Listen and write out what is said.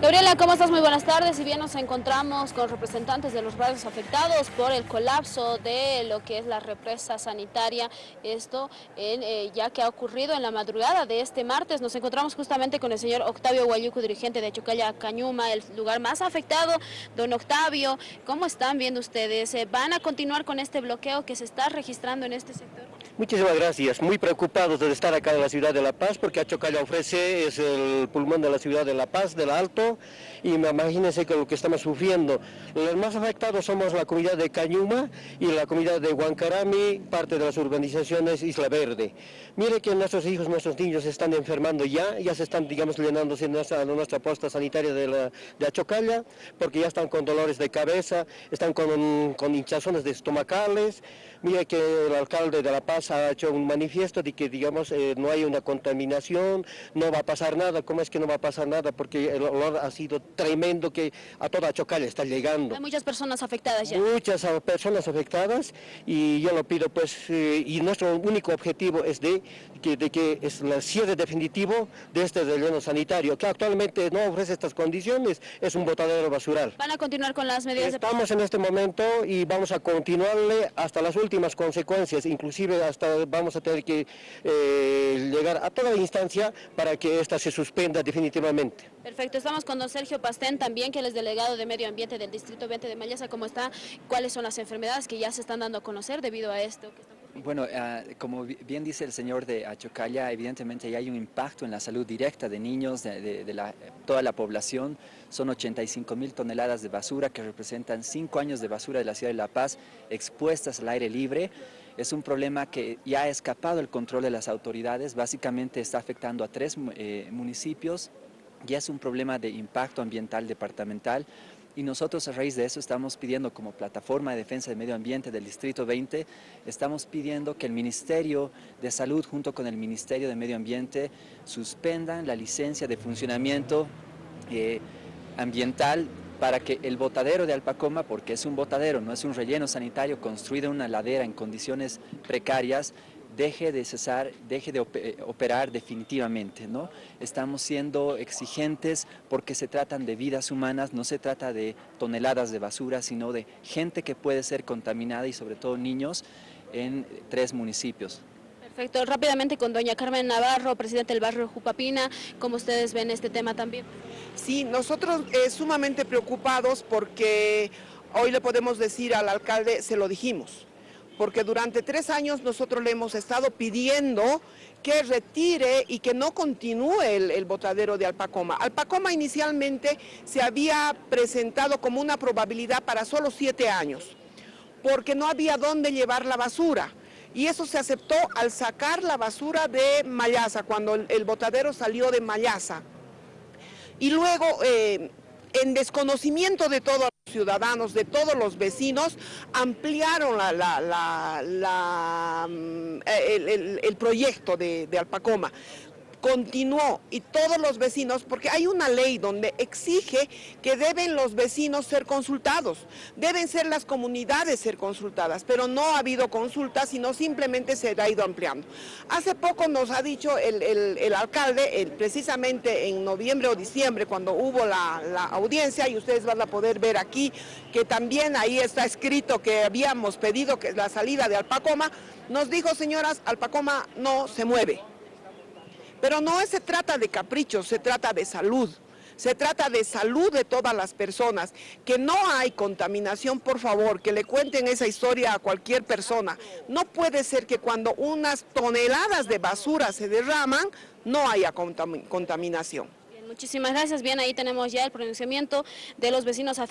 Gabriela, ¿cómo estás? Muy buenas tardes. Y bien nos encontramos con representantes de los barrios afectados por el colapso de lo que es la represa sanitaria. Esto eh, ya que ha ocurrido en la madrugada de este martes. Nos encontramos justamente con el señor Octavio Guayuco, dirigente de Chocalla Cañuma, el lugar más afectado. Don Octavio, ¿cómo están viendo ustedes? Eh, ¿Van a continuar con este bloqueo que se está registrando en este sector? Muchísimas gracias. Muy preocupados de estar acá en la ciudad de La Paz porque Achocalla ofrece, es el pulmón de la ciudad de La Paz, del Alto, y imagínense que lo que estamos sufriendo. Los más afectados somos la comunidad de Cañuma y la comunidad de Huancarami, parte de las urbanizaciones Isla Verde. Mire que nuestros hijos, nuestros niños están enfermando ya, ya se están, digamos, llenándose nuestra, nuestra posta sanitaria de, la, Achocalla, porque ya están con dolores de cabeza, están con, con hinchazones de estomacales. Mire que el alcalde de La Paz ha hecho un manifiesto de que, digamos, eh, no hay una contaminación, no va a pasar nada. ¿Cómo es que no va a pasar nada? Porque el olor ha sido tremendo que a toda Chocalla está llegando. Hay muchas personas afectadas ya. Muchas personas afectadas y yo lo pido, pues, eh, y nuestro único objetivo es de que, de que es el cierre definitivo de este relleno sanitario, que actualmente no ofrece estas condiciones, es un botadero basural. ¿Van a continuar con las medidas Estamos en este momento y vamos a continuarle hasta las últimas consecuencias, inclusive hasta vamos a tener que eh, llegar a toda instancia para que esta se suspenda definitivamente. Perfecto, estamos con don Sergio Pastén también, que él es delegado de Medio Ambiente del Distrito 20 de Mayasa. ¿Cómo está? ¿Cuáles son las enfermedades que ya se están dando a conocer debido a esto? Bueno, uh, como bien dice el señor de Achocalla, evidentemente hay un impacto en la salud directa de niños, de la, toda la población. Son 85 mil toneladas de basura que representan cinco años de basura de la ciudad de La Paz expuestas al aire libre. Es un problema que ya ha escapado el control de las autoridades, básicamente está afectando a tres eh, municipios, ya es un problema de impacto ambiental departamental, y nosotros a raíz de eso estamos pidiendo como plataforma de defensa del medio ambiente del Distrito 20, estamos pidiendo que el Ministerio de Salud junto con el Ministerio de Medio Ambiente suspendan la licencia de funcionamiento eh, ambiental para que el botadero de Alpacoma, porque es un botadero, no es un relleno sanitario construido en una ladera en condiciones precarias, deje de cesar, deje de operar definitivamente. ¿no? Estamos siendo exigentes porque se tratan de vidas humanas, no se trata de toneladas de basura, sino de gente que puede ser contaminada y sobre todo niños en tres municipios. Perfecto. Rápidamente con doña Carmen Navarro, presidente del barrio Jupapina, ¿cómo ustedes ven este tema también? Sí, nosotros eh, sumamente preocupados porque hoy le podemos decir al alcalde, se lo dijimos, porque durante tres años nosotros le hemos estado pidiendo que retire y que no continúe el, botadero de Alpacoma. Alpacoma inicialmente se había presentado como una probabilidad para solo siete años, porque no había dónde llevar la basura. Y eso se aceptó al sacar la basura de Mayasa, cuando el, botadero salió de Mayasa. Y luego, eh, en desconocimiento de todos los ciudadanos, de todos los vecinos, ampliaron la, la, la, mm, el, el, el, proyecto de, de Alpacoma continuó y todos los vecinos, porque hay una ley donde exige que deben los vecinos ser consultados, deben ser las comunidades ser consultadas, pero no ha habido consultas, sino simplemente se ha ido ampliando. Hace poco nos ha dicho el, el, el alcalde, el, precisamente en noviembre o diciembre, cuando hubo la, la audiencia, y ustedes van a poder ver aquí, que también ahí está escrito que habíamos pedido que la salida de Alpacoma, nos dijo, señoras, Alpacoma no se mueve. Pero no se trata de caprichos, se trata de salud. Se trata de salud de todas las personas, que no hay contaminación, por favor, que le cuenten esa historia a cualquier persona. No puede ser que cuando unas toneladas de basura se derraman, no haya contaminación. Bien, muchísimas gracias. Bien, ahí tenemos ya el pronunciamiento de los vecinos afectados.